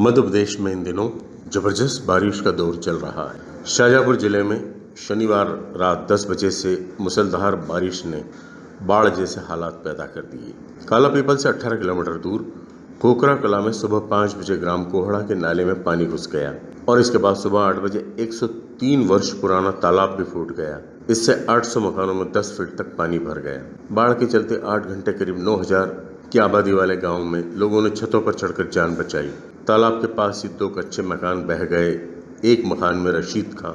मध्य प्रदेश में इन दिनों ज़बरदस्त बारिश का दौर चल रहा है। शाहजहांपुर ज़िले में शनिवार रात 10 बजे से मुसलधार बारिश ने बाढ़ जैसे हालात पैदा कर दिए। काला पीपल से 18 किलोमीटर दूर कोकरा कला में सुबह 5 बजे ग्राम कोहड़ा के नाले में पानी घुस गया और इसके बाद सुबह 8 बजे 103 वर्ष पुराना तालाब भी फूट गया। इससे 800 मकानों में 10 फीट तक पानी भर गया। बाढ़ के चलते 8 घंटे करीब 9000 की आबादी वाले गाँव में लोगों ने छतों पर चढ़कर जान बचाई। तालाब के पास ही दो कच्चे मकान बह गए, एक मकान में रशीद खां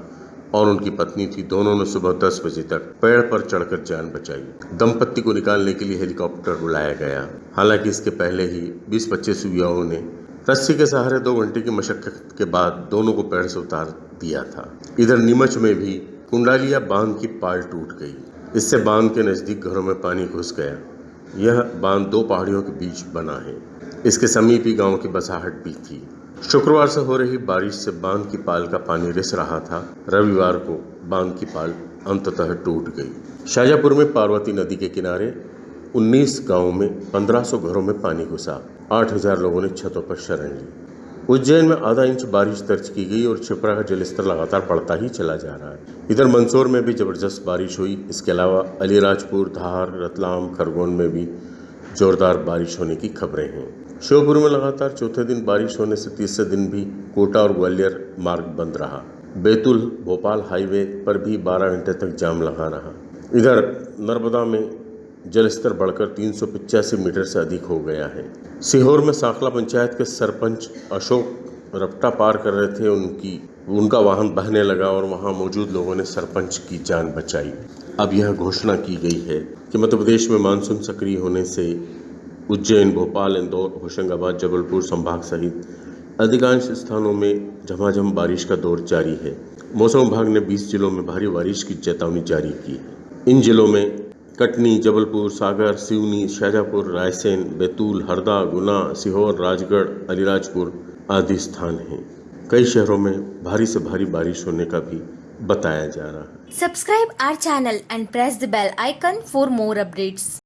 और उनकी पत्नी थी। दोनों ने सुबह 10 बजे तक पेड़ पर चढ़कर जान बचाई। दंपत्ति को निकालने के लिए हेलीकॉप्टर बुलाया गया। हालाँकि इसके पहले ही 20-25 युवाओं ने रस्सी के सहारे दो घंटे की मशक्कत के बाद दोनों को पेड़ से उतार दिया था। इधर नीमच में भी कुंडालिया बाँध की पाल टूट गई। इससे बाँध के नज़दीक घरों में पानी घुस गया। यह बाँध दो पहाड़ियों के बीच बना है। इसके समीप ही गाँव की बसाहट भी थी। शुक्रवार से हो रही बारिश से बाँध की पाल का पानी रिस रहा था। रविवार को बाँध की पाल अंततः टूट गई। शाजापुर में पार्वती नदी के किनारे 19 गाँवों में 1500 घरों में पानी घुसा। 8000 लोगों ने छतों पर शरण ली। उज्जैन में आधा इंच बारिश दर्ज की गई और छिपरा का जलस्तर लगातार बढ़ता ही चला जा रहा है। इधर मंदसौर में भी ज़बरदस्त बारिश हुई। इसके अलावा अलीराजपुर, धार, रतलाम, खरगोन में भी जोरदार बारिश होने की खबरें हैं। श्योपुर में लगातार चौथे दिन बारिश होने से तीसरे दिन भी कोटा और ग्वालियर मार्ग बंद रहा। बैतुल, भोपाल हाईवे पर भी 12 घंटे तक जाम लगा रहा। इधर नर्मदा में जलस्तर बढ़कर तीन मीटर से अधिक हो गया है। सीहोर में साखला पंचायत के सरपंच अशोक रपटा पार कर रहे थे। उनकी, उनका वाहन बहने लगा और वहाँ मौजूद लोगों ने सरपंच की जान बचाई। अब यह घोषणा की गई है कि मध्य प्रदेश में मानसून सक्रिय होने से उज्जैन, भोपाल, इंदौर, होशंगाबाद, जबलपुर संभाग सहित अधिकांश स्थानों में झमाझम बारिश का दौर जारी है। मौसम विभाग ने 20 जिलों में भारी बारिश की चेतावनी जारी की है। इन जिलों में कटनी, जबलपुर, सागर, सिवनी, शाजापुर, रायसेन, बैतूल, हरदा, गुना, सीहोर, राजगढ़, अलीराजपुर आदि स्थान हैं कई शहरों में भारी से भारी बारिश होने का भी बताया जा रहा है subscribe our channel and press the bell icon for more updates.